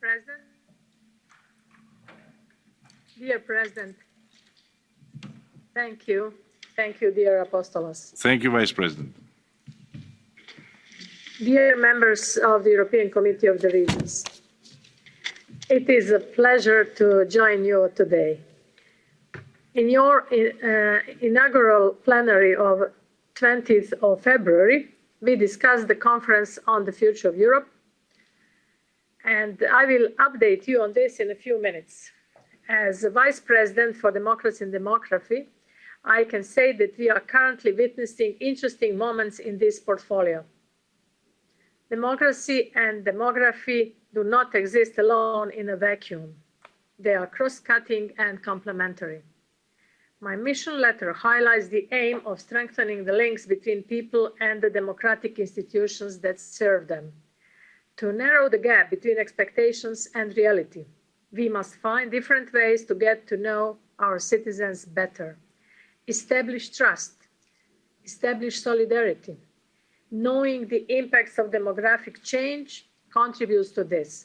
President, dear President, thank you. Thank you, dear Apostolos. Thank you, Vice President. Dear members of the European Committee of the Regions, it is a pleasure to join you today. In your uh, inaugural plenary of 20th of February, we discussed the conference on the future of Europe, and I will update you on this in a few minutes. As Vice President for Democracy and Demography, I can say that we are currently witnessing interesting moments in this portfolio. Democracy and demography do not exist alone in a vacuum. They are cross-cutting and complementary. My mission letter highlights the aim of strengthening the links between people and the democratic institutions that serve them. To narrow the gap between expectations and reality, we must find different ways to get to know our citizens better. Establish trust, establish solidarity. Knowing the impacts of demographic change contributes to this.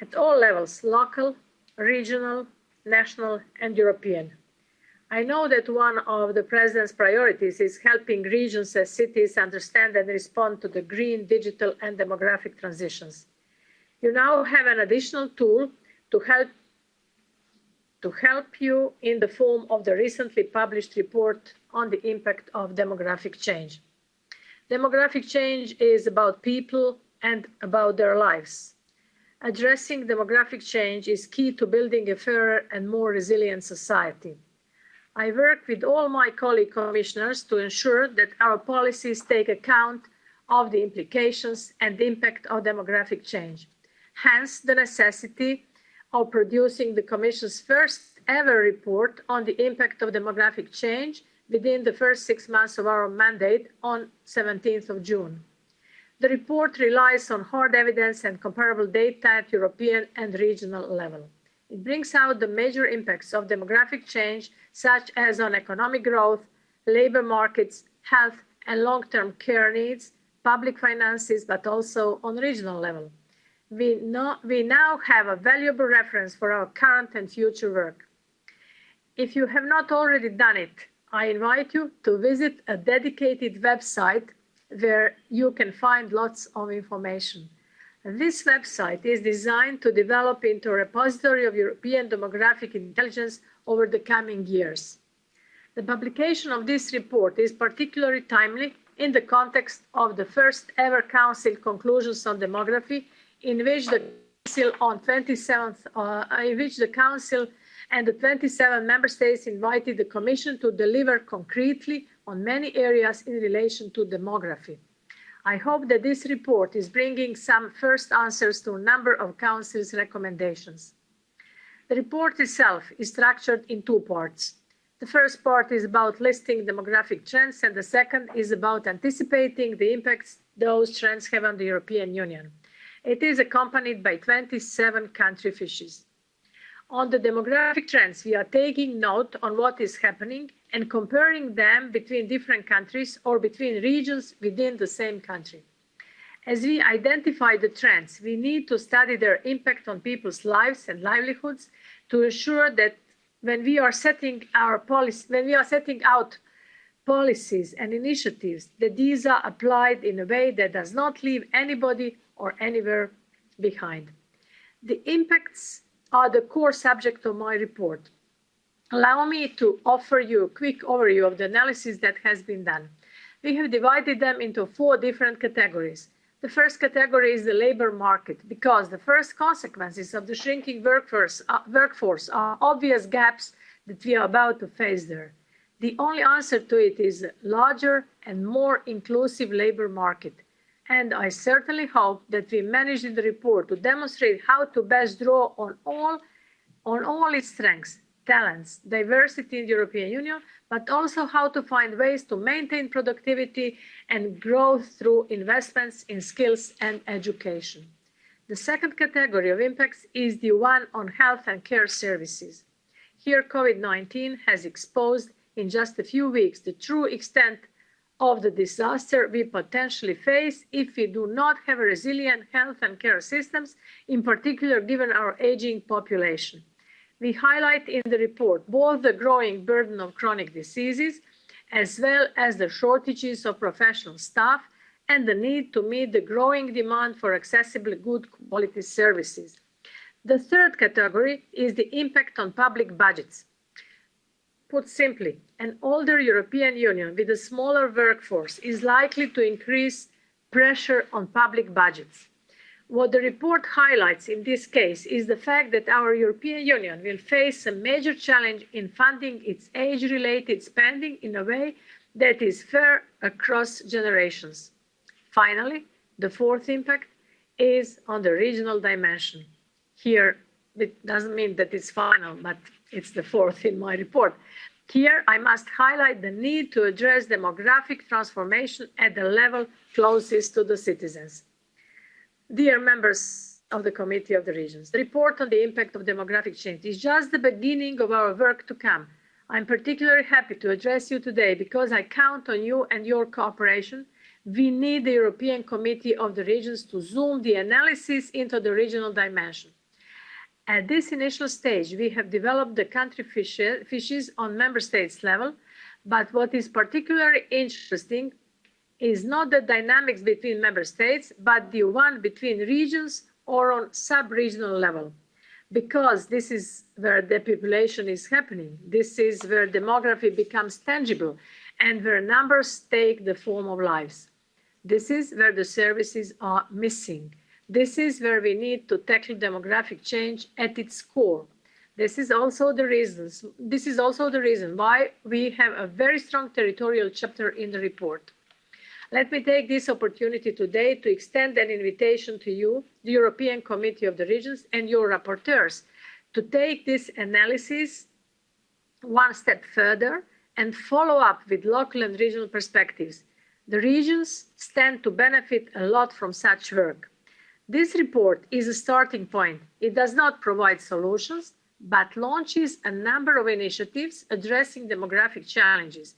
At all levels, local, regional, national, and European. I know that one of the President's priorities is helping regions and cities understand and respond to the green, digital, and demographic transitions. You now have an additional tool to help to help you in the form of the recently published report on the impact of demographic change. Demographic change is about people and about their lives. Addressing demographic change is key to building a fairer and more resilient society. I work with all my colleague commissioners to ensure that our policies take account of the implications and impact of demographic change. Hence, the necessity of producing the Commission's first ever report on the impact of demographic change within the first six months of our mandate on 17th of June. The report relies on hard evidence and comparable data at European and regional level. It brings out the major impacts of demographic change, such as on economic growth, labor markets, health and long-term care needs, public finances, but also on regional level. We, know, we now have a valuable reference for our current and future work. If you have not already done it, I invite you to visit a dedicated website where you can find lots of information. This website is designed to develop into a repository of European demographic intelligence over the coming years. The publication of this report is particularly timely in the context of the first ever Council conclusions on demography, in which the Council on 27th, uh, in which the Council and the 27 member states invited the Commission to deliver concretely on many areas in relation to demography. I hope that this report is bringing some first answers to a number of Council's recommendations. The report itself is structured in two parts. The first part is about listing demographic trends, and the second is about anticipating the impacts those trends have on the European Union. It is accompanied by 27 country fiches. On the demographic trends, we are taking note on what is happening and comparing them between different countries or between regions within the same country. As we identify the trends, we need to study their impact on people's lives and livelihoods to ensure that when we are setting our policy, when we are setting out policies and initiatives, that these are applied in a way that does not leave anybody or anywhere behind. The impacts are the core subject of my report. Allow me to offer you a quick overview of the analysis that has been done. We have divided them into four different categories. The first category is the labor market, because the first consequences of the shrinking workforce, uh, workforce are obvious gaps that we are about to face there. The only answer to it is a larger and more inclusive labor market. And I certainly hope that we managed in the report to demonstrate how to best draw on all, on all its strengths talents, diversity in the European Union, but also how to find ways to maintain productivity and growth through investments in skills and education. The second category of impacts is the one on health and care services. Here, COVID-19 has exposed in just a few weeks the true extent of the disaster we potentially face if we do not have resilient health and care systems, in particular given our aging population. We highlight in the report both the growing burden of chronic diseases as well as the shortages of professional staff and the need to meet the growing demand for accessible good quality services. The third category is the impact on public budgets. Put simply, an older European Union with a smaller workforce is likely to increase pressure on public budgets. What the report highlights in this case is the fact that our European Union will face a major challenge in funding its age-related spending in a way that is fair across generations. Finally, the fourth impact is on the regional dimension. Here, it doesn't mean that it's final, but it's the fourth in my report. Here, I must highlight the need to address demographic transformation at the level closest to the citizens. Dear members of the Committee of the Regions, the report on the impact of demographic change is just the beginning of our work to come. I'm particularly happy to address you today because I count on you and your cooperation. We need the European Committee of the Regions to zoom the analysis into the regional dimension. At this initial stage, we have developed the country fiches on member states level, but what is particularly interesting is not the dynamics between member states, but the one between regions or on sub-regional level. Because this is where depopulation is happening. This is where demography becomes tangible and where numbers take the form of lives. This is where the services are missing. This is where we need to tackle demographic change at its core. This is also the reasons, this is also the reason why we have a very strong territorial chapter in the report. Let me take this opportunity today to extend an invitation to you, the European Committee of the Regions and your rapporteurs, to take this analysis one step further and follow up with local and regional perspectives. The regions stand to benefit a lot from such work. This report is a starting point. It does not provide solutions, but launches a number of initiatives addressing demographic challenges.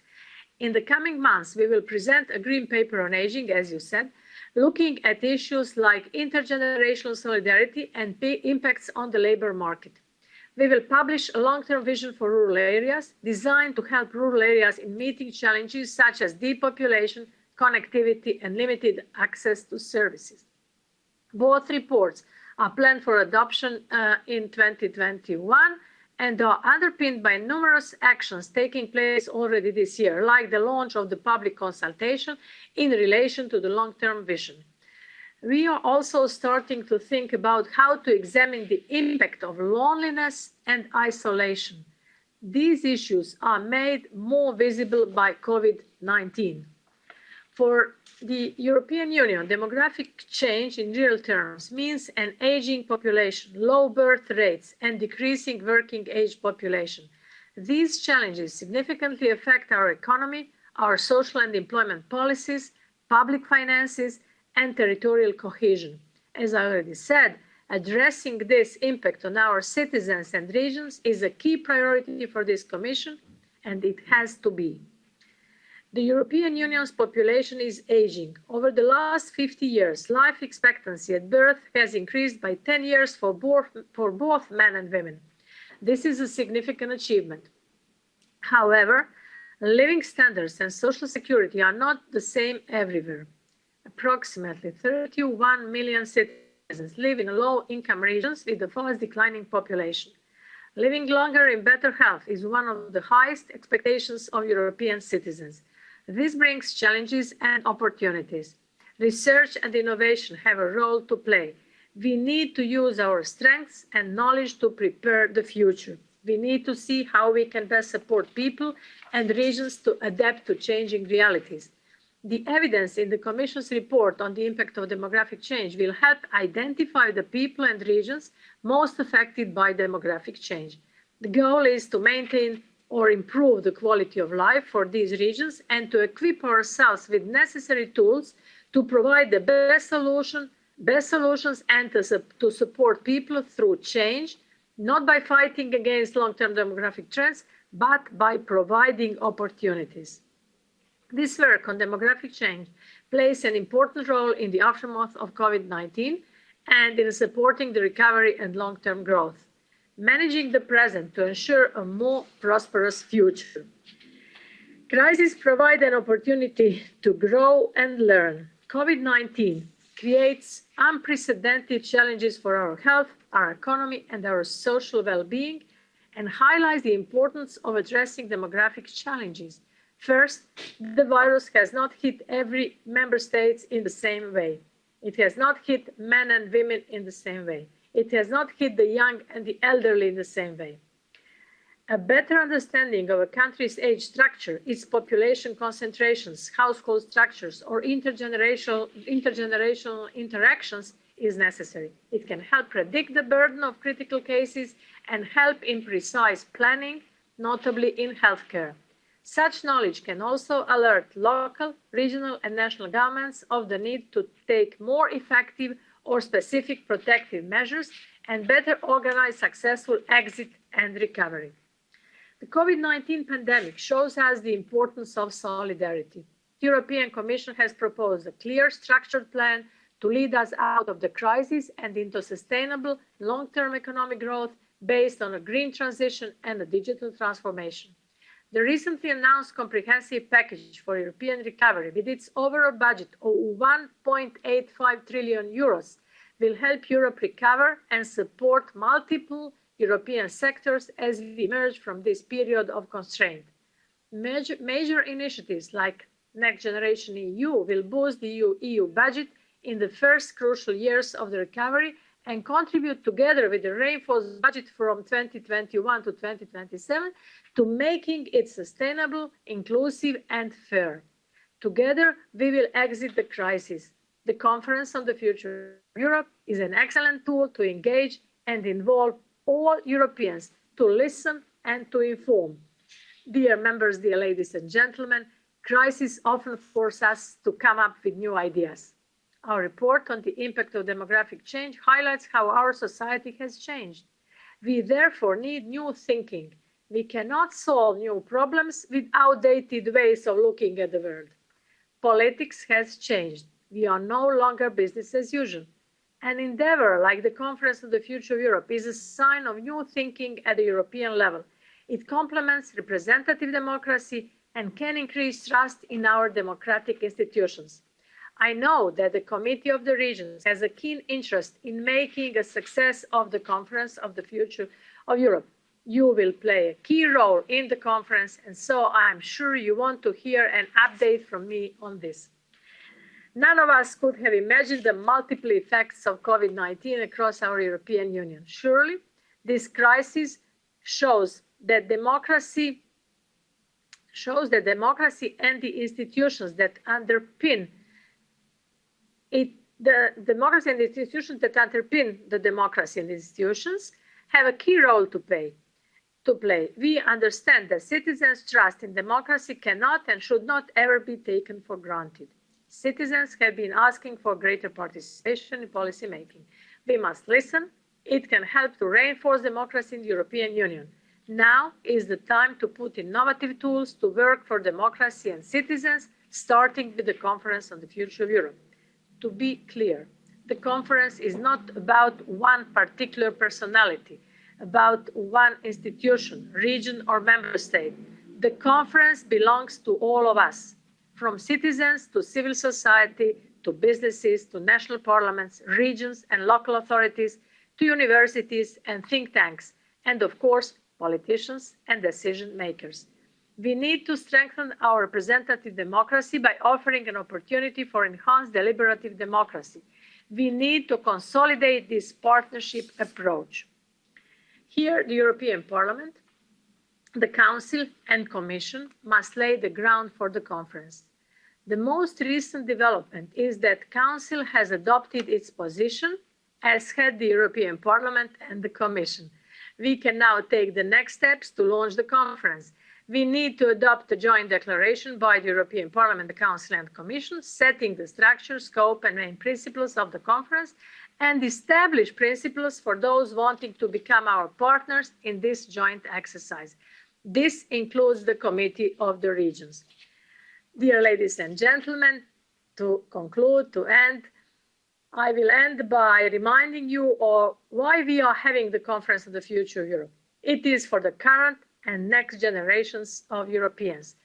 In the coming months, we will present a green paper on aging, as you said, looking at issues like intergenerational solidarity and impacts on the labor market. We will publish a long-term vision for rural areas designed to help rural areas in meeting challenges such as depopulation, connectivity, and limited access to services. Both reports are planned for adoption uh, in 2021 and are underpinned by numerous actions taking place already this year, like the launch of the public consultation in relation to the long-term vision. We are also starting to think about how to examine the impact of loneliness and isolation. These issues are made more visible by COVID-19. For the European Union, demographic change in real terms means an aging population, low birth rates, and decreasing working age population. These challenges significantly affect our economy, our social and employment policies, public finances, and territorial cohesion. As I already said, addressing this impact on our citizens and regions is a key priority for this Commission, and it has to be. The European Union's population is aging. Over the last 50 years, life expectancy at birth has increased by 10 years for both, for both men and women. This is a significant achievement. However, living standards and social security are not the same everywhere. Approximately 31 million citizens live in low-income regions with a fast declining population. Living longer in better health is one of the highest expectations of European citizens. This brings challenges and opportunities. Research and innovation have a role to play. We need to use our strengths and knowledge to prepare the future. We need to see how we can best support people and regions to adapt to changing realities. The evidence in the Commission's report on the impact of demographic change will help identify the people and regions most affected by demographic change. The goal is to maintain or improve the quality of life for these regions and to equip ourselves with necessary tools to provide the best solution, best solutions and to, to support people through change, not by fighting against long-term demographic trends, but by providing opportunities. This work on demographic change plays an important role in the aftermath of COVID-19 and in supporting the recovery and long-term growth, managing the present to ensure a more prosperous future. Crises provide an opportunity to grow and learn. COVID-19 creates unprecedented challenges for our health, our economy, and our social well-being, and highlights the importance of addressing demographic challenges. First, the virus has not hit every member state in the same way. It has not hit men and women in the same way. It has not hit the young and the elderly in the same way. A better understanding of a country's age structure, its population concentrations, household structures, or intergenerational, intergenerational interactions is necessary. It can help predict the burden of critical cases and help in precise planning, notably in healthcare. Such knowledge can also alert local, regional, and national governments of the need to take more effective or specific protective measures and better organize successful exit and recovery. The COVID-19 pandemic shows us the importance of solidarity. The European Commission has proposed a clear, structured plan to lead us out of the crisis and into sustainable long-term economic growth based on a green transition and a digital transformation. The recently announced comprehensive package for European recovery with its overall budget of 1.85 trillion euros will help Europe recover and support multiple European sectors as we emerge from this period of constraint. Major, major initiatives like Next Generation EU will boost the EU, EU budget in the first crucial years of the recovery and contribute together with the reinforced budget from 2021 to 2027 to making it sustainable, inclusive and fair. Together, we will exit the crisis. The Conference on the Future of Europe is an excellent tool to engage and involve all Europeans to listen and to inform. Dear members, dear ladies and gentlemen, crises often force us to come up with new ideas. Our report on the impact of demographic change highlights how our society has changed. We therefore need new thinking. We cannot solve new problems with outdated ways of looking at the world. Politics has changed. We are no longer business as usual. An endeavor like the Conference of the Future of Europe is a sign of new thinking at the European level. It complements representative democracy and can increase trust in our democratic institutions. I know that the Committee of the Regions has a keen interest in making a success of the Conference of the Future of Europe. You will play a key role in the conference, and so I'm sure you want to hear an update from me on this. None of us could have imagined the multiple effects of COVID-19 across our European Union. Surely, this crisis shows that democracy shows that democracy and the institutions that underpin it, the democracy and the institutions that underpin the democracy and institutions have a key role to play. To play. We understand that citizens' trust in democracy cannot and should not ever be taken for granted. Citizens have been asking for greater participation in policy making. We must listen. It can help to reinforce democracy in the European Union. Now is the time to put innovative tools to work for democracy and citizens, starting with the Conference on the Future of Europe to be clear, the conference is not about one particular personality, about one institution, region, or member state. The conference belongs to all of us, from citizens to civil society, to businesses, to national parliaments, regions and local authorities, to universities and think tanks, and of course, politicians and decision makers. We need to strengthen our representative democracy by offering an opportunity for enhanced deliberative democracy. We need to consolidate this partnership approach. Here, the European Parliament, the Council and Commission must lay the ground for the conference. The most recent development is that Council has adopted its position, as had the European Parliament and the Commission. We can now take the next steps to launch the conference we need to adopt a joint declaration by the European Parliament, the Council and Commission, setting the structure, scope and main principles of the conference and establish principles for those wanting to become our partners in this joint exercise. This includes the Committee of the Regions. Dear ladies and gentlemen, to conclude, to end, I will end by reminding you of why we are having the Conference of the Future Europe. It is for the current and next generations of Europeans.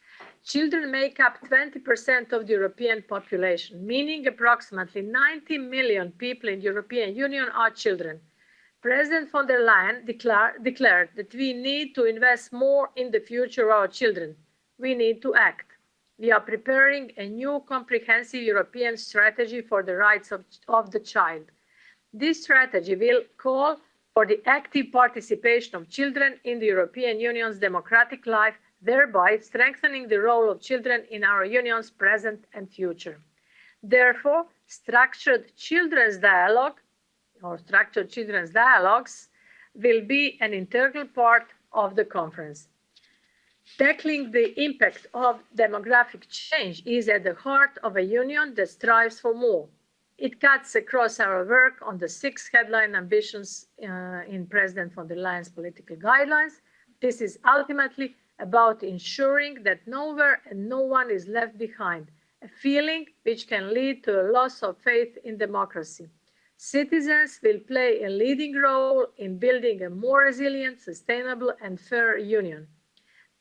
Children make up 20% of the European population, meaning approximately 90 million people in the European Union are children. President von der Leyen declare, declared that we need to invest more in the future of our children. We need to act. We are preparing a new comprehensive European strategy for the rights of, of the child. This strategy will call for the active participation of children in the European Union's democratic life thereby strengthening the role of children in our union's present and future. Therefore, structured children's dialogue or structured children's dialogues will be an integral part of the conference. Tackling the impact of demographic change is at the heart of a union that strives for more. It cuts across our work on the six headline ambitions uh, in President von der Leyen's political guidelines. This is ultimately about ensuring that nowhere and no one is left behind, a feeling which can lead to a loss of faith in democracy. Citizens will play a leading role in building a more resilient, sustainable, and fair union.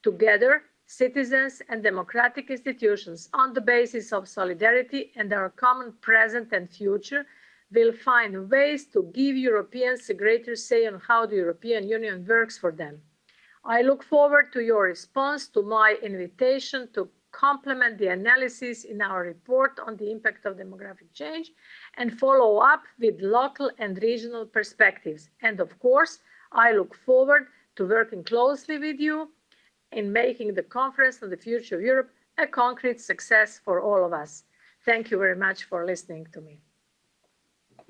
Together, citizens and democratic institutions, on the basis of solidarity and our common present and future, will find ways to give Europeans a greater say on how the European Union works for them. I look forward to your response to my invitation to complement the analysis in our report on the impact of demographic change and follow up with local and regional perspectives. And of course, I look forward to working closely with you in making the Conference on the Future of Europe a concrete success for all of us. Thank you very much for listening to me.